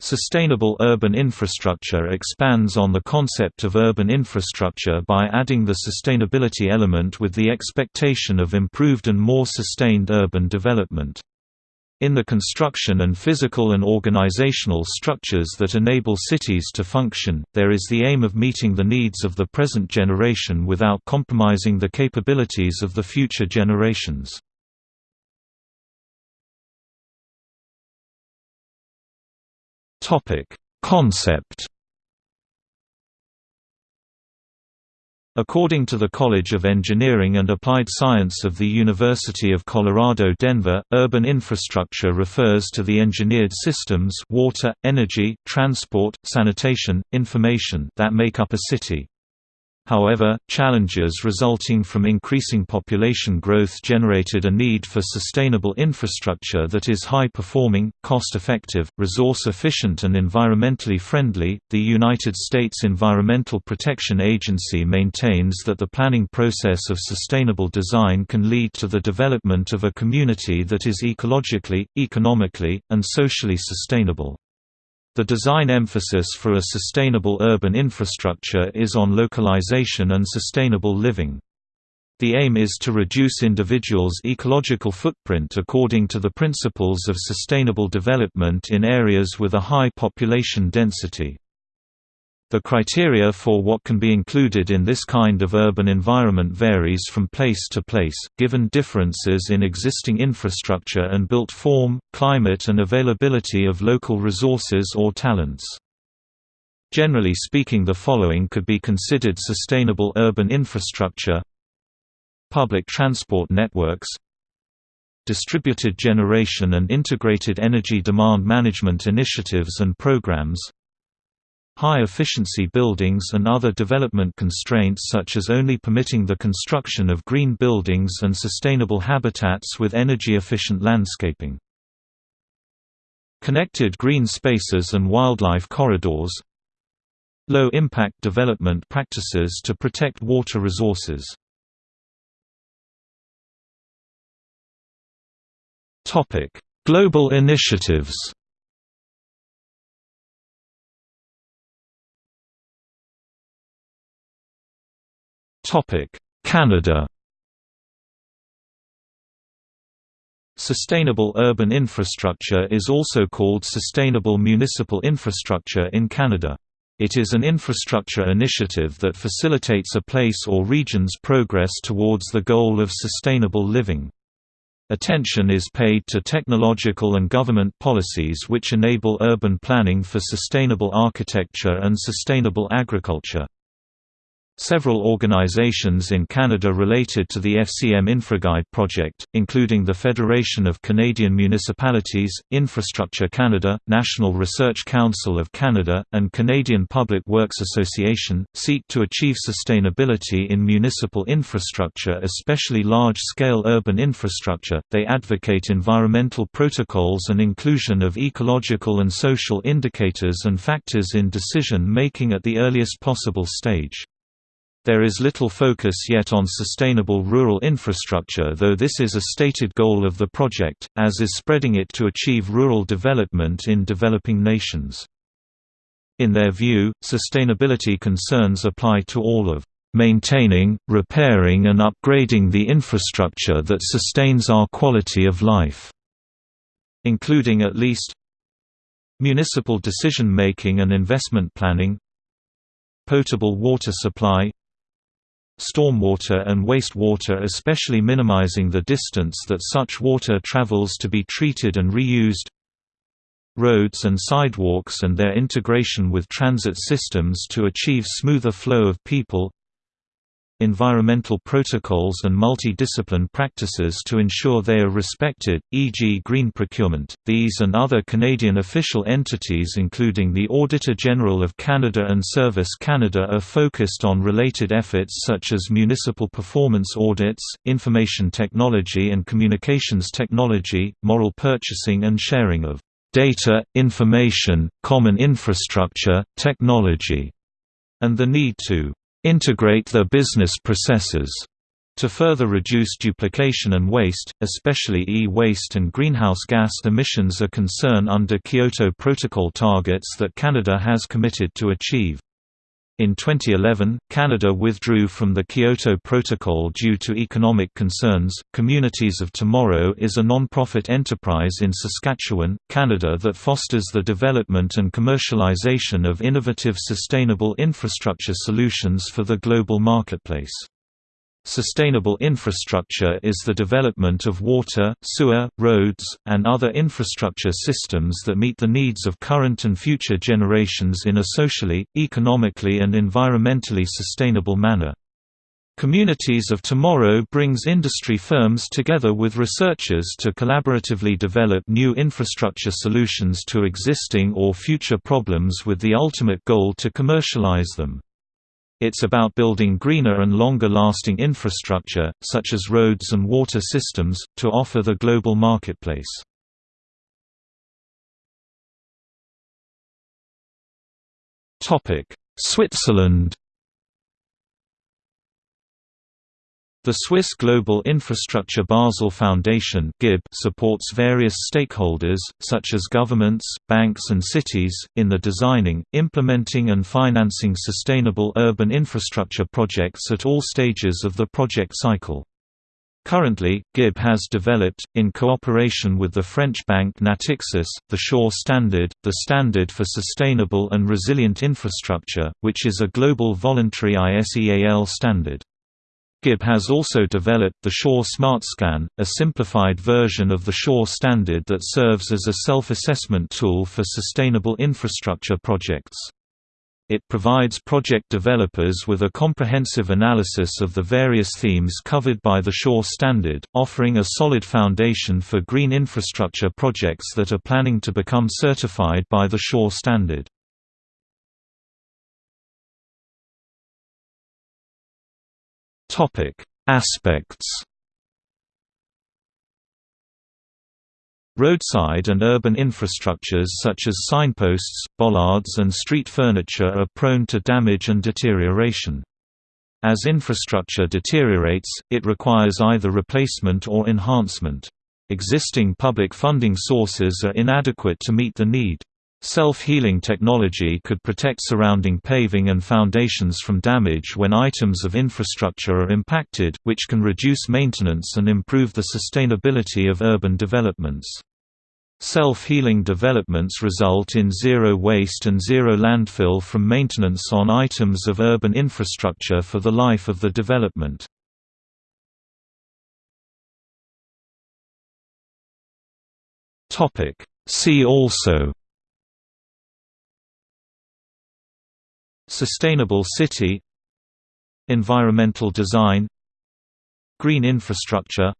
Sustainable urban infrastructure expands on the concept of urban infrastructure by adding the sustainability element with the expectation of improved and more sustained urban development. In the construction and physical and organizational structures that enable cities to function, there is the aim of meeting the needs of the present generation without compromising the capabilities of the future generations. Concept According to the College of Engineering and Applied Science of the University of Colorado Denver, urban infrastructure refers to the engineered systems water, energy, transport, sanitation, information that make up a city. However, challenges resulting from increasing population growth generated a need for sustainable infrastructure that is high performing, cost effective, resource efficient, and environmentally friendly. The United States Environmental Protection Agency maintains that the planning process of sustainable design can lead to the development of a community that is ecologically, economically, and socially sustainable. The design emphasis for a sustainable urban infrastructure is on localization and sustainable living. The aim is to reduce individuals' ecological footprint according to the principles of sustainable development in areas with a high population density. The criteria for what can be included in this kind of urban environment varies from place to place, given differences in existing infrastructure and built form, climate and availability of local resources or talents. Generally speaking the following could be considered sustainable urban infrastructure Public transport networks Distributed generation and integrated energy demand management initiatives and programs high-efficiency buildings and other development constraints such as only permitting the construction of green buildings and sustainable habitats with energy-efficient landscaping. Connected green spaces and wildlife corridors. Low-impact development practices to protect water resources. Global initiatives Canada Sustainable urban infrastructure is also called sustainable municipal infrastructure in Canada. It is an infrastructure initiative that facilitates a place or region's progress towards the goal of sustainable living. Attention is paid to technological and government policies which enable urban planning for sustainable architecture and sustainable agriculture. Several organizations in Canada related to the FCM InfraGuide project, including the Federation of Canadian Municipalities, Infrastructure Canada, National Research Council of Canada, and Canadian Public Works Association, seek to achieve sustainability in municipal infrastructure, especially large-scale urban infrastructure. They advocate environmental protocols and inclusion of ecological and social indicators and factors in decision making at the earliest possible stage. There is little focus yet on sustainable rural infrastructure though this is a stated goal of the project, as is spreading it to achieve rural development in developing nations. In their view, sustainability concerns apply to all of maintaining, repairing and upgrading the infrastructure that sustains our quality of life", including at least municipal decision-making and investment planning potable water supply stormwater and wastewater especially minimizing the distance that such water travels to be treated and reused. Roads and sidewalks and their integration with transit systems to achieve smoother flow of people environmental protocols and multi-discipline practices to ensure they are respected, e.g. green procurement. These and other Canadian official entities including the Auditor General of Canada and Service Canada are focused on related efforts such as municipal performance audits, information technology and communications technology, moral purchasing and sharing of data, information, common infrastructure, technology, and the need to integrate their business processes To further reduce duplication and waste, especially e-waste and greenhouse gas emissions a concern under Kyoto Protocol targets that Canada has committed to achieve. In 2011, Canada withdrew from the Kyoto Protocol due to economic concerns. Communities of Tomorrow is a non-profit enterprise in Saskatchewan, Canada that fosters the development and commercialization of innovative sustainable infrastructure solutions for the global marketplace. Sustainable infrastructure is the development of water, sewer, roads, and other infrastructure systems that meet the needs of current and future generations in a socially, economically and environmentally sustainable manner. Communities of Tomorrow brings industry firms together with researchers to collaboratively develop new infrastructure solutions to existing or future problems with the ultimate goal to commercialize them. It's about building greener and longer-lasting infrastructure, such as roads and water systems, to offer the global marketplace. Switzerland The Swiss Global Infrastructure Basel Foundation supports various stakeholders, such as governments, banks and cities, in the designing, implementing and financing sustainable urban infrastructure projects at all stages of the project cycle. Currently, GIB has developed, in cooperation with the French bank Natixis, the SURE Standard, the Standard for Sustainable and Resilient Infrastructure, which is a global voluntary ISEAL standard. GIB has also developed the SURE SmartScan, a simplified version of the SURE standard that serves as a self-assessment tool for sustainable infrastructure projects. It provides project developers with a comprehensive analysis of the various themes covered by the SURE standard, offering a solid foundation for green infrastructure projects that are planning to become certified by the SURE standard. Topic: Aspects. Roadside and urban infrastructures such as signposts, bollards and street furniture are prone to damage and deterioration. As infrastructure deteriorates, it requires either replacement or enhancement. Existing public funding sources are inadequate to meet the need. Self-healing technology could protect surrounding paving and foundations from damage when items of infrastructure are impacted, which can reduce maintenance and improve the sustainability of urban developments. Self-healing developments result in zero waste and zero landfill from maintenance on items of urban infrastructure for the life of the development. See also Sustainable city Environmental design Green infrastructure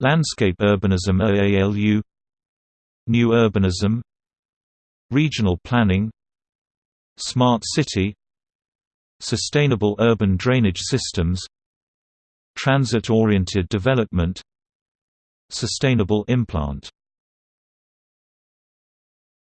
Landscape urbanism AALU New urbanism Regional planning Smart city Sustainable urban drainage systems Transit-oriented development Sustainable implant